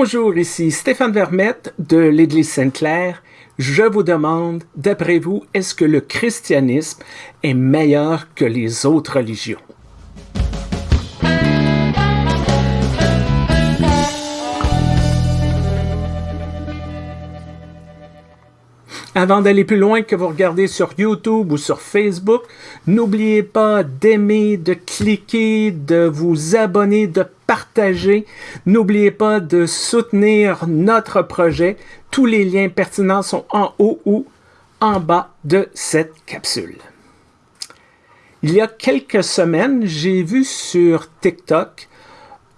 Bonjour, ici Stéphane Vermette de l'Église Sainte-Claire. Je vous demande, d'après vous, est-ce que le christianisme est meilleur que les autres religions? Avant d'aller plus loin que vous regardez sur YouTube ou sur Facebook, n'oubliez pas d'aimer, de cliquer, de vous abonner, de partager. N'oubliez pas de soutenir notre projet. Tous les liens pertinents sont en haut ou en bas de cette capsule. Il y a quelques semaines, j'ai vu sur TikTok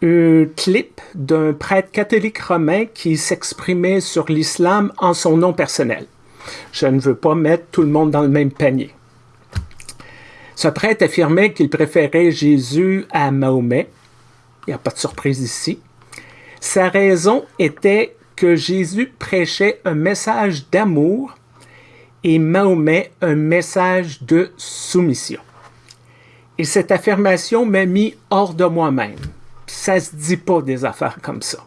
un clip d'un prêtre catholique romain qui s'exprimait sur l'islam en son nom personnel. Je ne veux pas mettre tout le monde dans le même panier. Ce prêtre affirmait qu'il préférait Jésus à Mahomet. Il n'y a pas de surprise ici. Sa raison était que Jésus prêchait un message d'amour et Mahomet un message de soumission. Et cette affirmation m'a mis hors de moi-même. Ça se dit pas des affaires comme ça.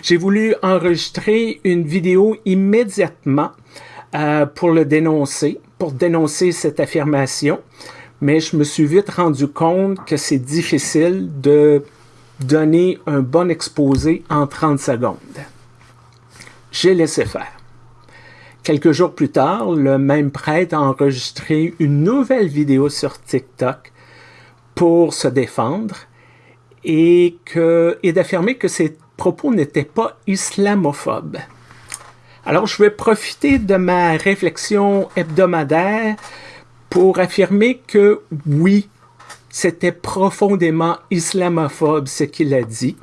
J'ai voulu enregistrer une vidéo immédiatement euh, pour le dénoncer, pour dénoncer cette affirmation, mais je me suis vite rendu compte que c'est difficile de donner un bon exposé en 30 secondes. J'ai laissé faire. Quelques jours plus tard, le même prêtre a enregistré une nouvelle vidéo sur TikTok pour se défendre et, et d'affirmer que ses propos n'étaient pas islamophobes. Alors, je vais profiter de ma réflexion hebdomadaire pour affirmer que oui, c'était profondément islamophobe ce qu'il a dit.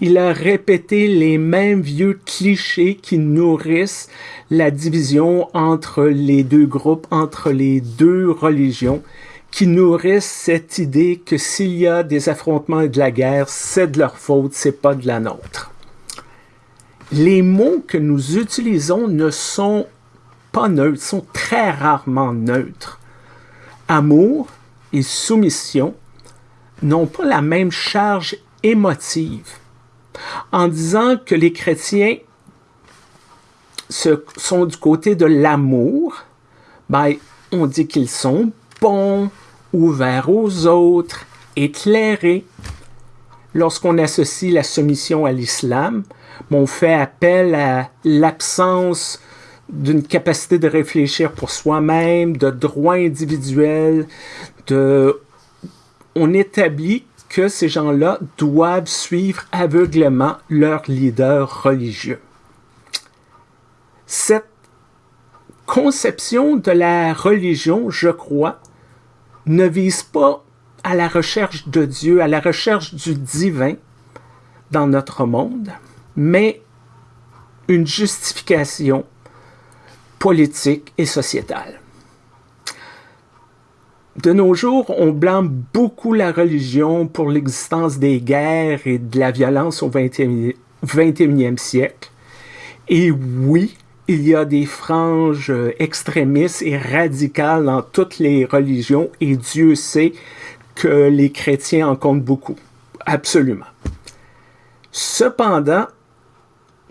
Il a répété les mêmes vieux clichés qui nourrissent la division entre les deux groupes, entre les deux religions, qui nourrissent cette idée que s'il y a des affrontements et de la guerre, c'est de leur faute, c'est pas de la nôtre. Les mots que nous utilisons ne sont pas neutres, sont très rarement neutres. Amour et soumission n'ont pas la même charge émotive. En disant que les chrétiens sont du côté de l'amour, ben, on dit qu'ils sont bons, ouverts aux autres, éclairés. Lorsqu'on associe la soumission à l'islam, on fait appel à l'absence d'une capacité de réfléchir pour soi-même, de droits individuels, on établit que ces gens-là doivent suivre aveuglément leur leader religieux. Cette conception de la religion, je crois, ne vise pas à la recherche de Dieu, à la recherche du divin dans notre monde, mais une justification politique et sociétale. De nos jours, on blâme beaucoup la religion pour l'existence des guerres et de la violence au 21e siècle. Et oui, il y a des franges euh, extrémistes et radicales dans toutes les religions et Dieu sait que les chrétiens en comptent beaucoup. Absolument. Cependant,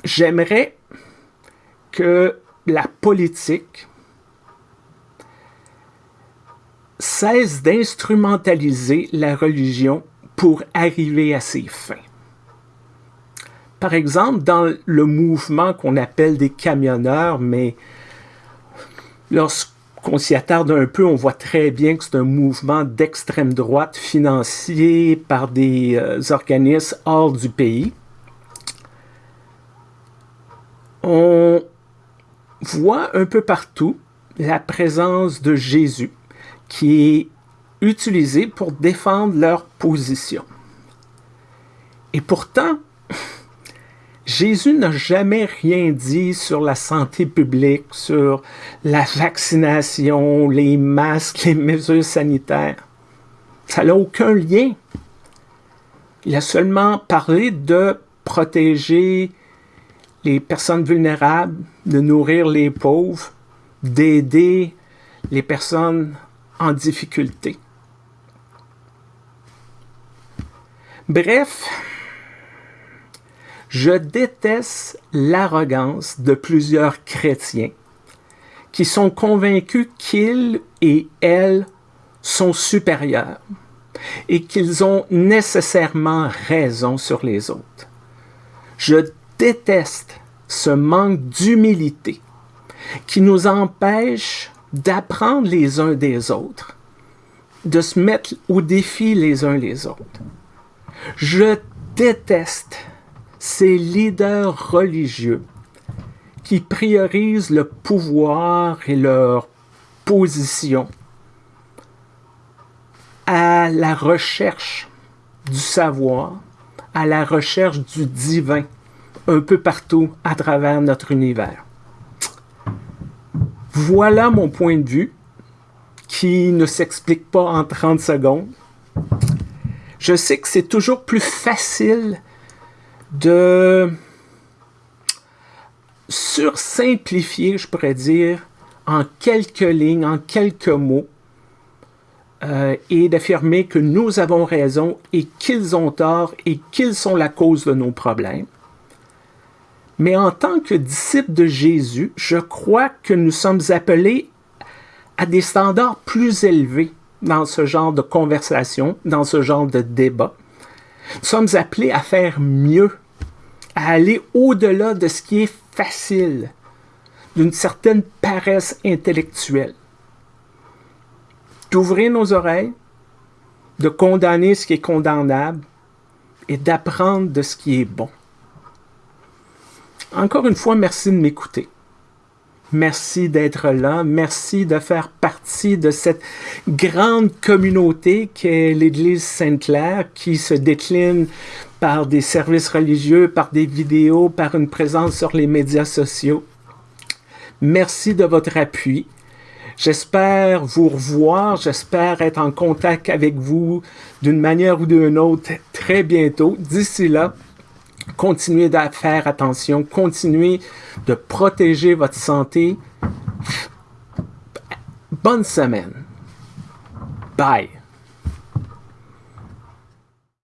j'aimerais que la politique cesse d'instrumentaliser la religion pour arriver à ses fins. Par exemple, dans le mouvement qu'on appelle des camionneurs, mais lorsqu'on s'y attarde un peu, on voit très bien que c'est un mouvement d'extrême droite financé par des euh, organismes hors du pays. On voit un peu partout la présence de Jésus qui est utilisé pour défendre leur position. Et pourtant, Jésus n'a jamais rien dit sur la santé publique, sur la vaccination, les masques, les mesures sanitaires. Ça n'a aucun lien. Il a seulement parlé de protéger les personnes vulnérables, de nourrir les pauvres, d'aider les personnes en difficulté. Bref, Je déteste l'arrogance de plusieurs chrétiens qui sont convaincus qu'ils et elles sont supérieurs et qu'ils ont nécessairement raison sur les autres. Je déteste ce manque d'humilité qui nous empêche d'apprendre les uns des autres, de se mettre au défi les uns les autres. Je déteste ces leaders religieux qui priorisent le pouvoir et leur position à la recherche du savoir, à la recherche du divin un peu partout à travers notre univers. Voilà mon point de vue qui ne s'explique pas en 30 secondes. Je sais que c'est toujours plus facile de sursimplifier, je pourrais dire, en quelques lignes, en quelques mots, euh, et d'affirmer que nous avons raison et qu'ils ont tort et qu'ils sont la cause de nos problèmes. Mais en tant que disciples de Jésus, je crois que nous sommes appelés à des standards plus élevés dans ce genre de conversation, dans ce genre de débat. Nous sommes appelés à faire mieux, à aller au-delà de ce qui est facile, d'une certaine paresse intellectuelle. D'ouvrir nos oreilles, de condamner ce qui est condamnable et d'apprendre de ce qui est bon. Encore une fois, merci de m'écouter. Merci d'être là. Merci de faire partie de cette grande communauté qu'est l'Église Sainte-Claire qui se décline par des services religieux, par des vidéos, par une présence sur les médias sociaux. Merci de votre appui. J'espère vous revoir, j'espère être en contact avec vous d'une manière ou d'une autre très bientôt. D'ici là, Continuez à faire attention, continuez de protéger votre santé. Bonne semaine. Bye.